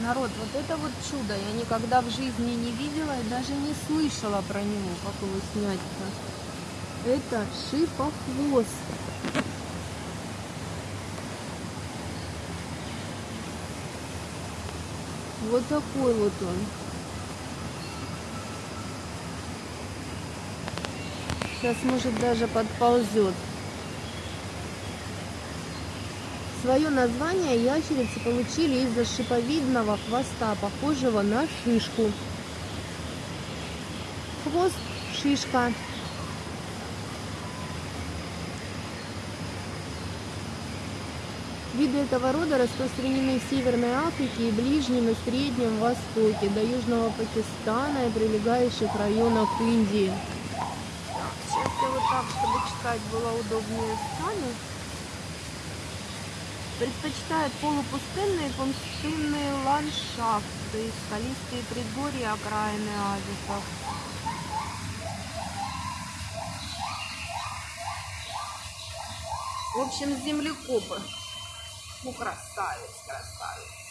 Народ, вот это вот чудо. Я никогда в жизни не видела и даже не слышала про него, как его снять-то. Это шипохвост. Вот такой вот он. Сейчас, может, даже подползет. Свое название ящерицы получили из-за шиповидного хвоста, похожего на шишку. Хвост – шишка. Виды этого рода распространены в Северной Африке и Ближнем и Среднем Востоке, до Южного Пакистана и прилегающих районах Индии. Сейчас я вот так, чтобы читать было удобнее стану. Предпочитает полупустынные пустынные ландшафты, скалистые предгорья, окраины оазисов. В общем, землекопы. Ну, красавец, красавец.